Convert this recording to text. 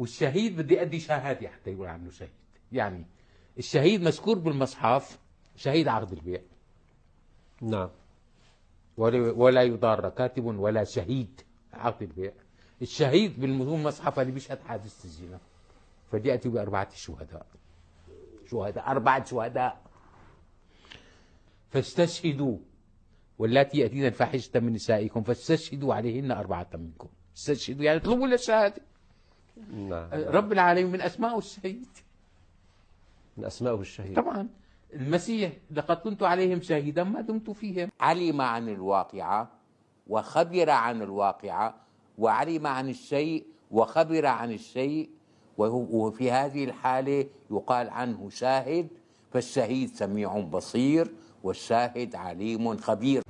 والشهيد بدي أدي شهادة حتى يقول عنه شهيد. يعني الشهيد مذكور بالمصحف شهيد عقد البيع. نعم. ولا ولا يضار كاتب ولا شهيد عقد البيع. الشهيد بالمصحف اللي بيشهد حادث الزنا. فدي أتي بأربعة شهداء. شهداء أربعة شهداء. فاستشهدوا. واللاتي يأتين الفاحشة من نسائكم فاستشهدوا عليهن أربعة منكم. استشهدوا يعني اطلبوا للشهادة. نعم. رب العالمين من أسماء الشهيد. من أسمائه الشهيد. طبعا المسيح لقد كنت عليهم شهيدا ما دمت فيهم. علم عن الواقعة وخبر عن الواقعة وعلم عن الشيء وخبر عن الشيء. وهو- وفي هذه الحالة يقال عنه شاهد فالشهيد سميع بصير والشاهد عليم خبير.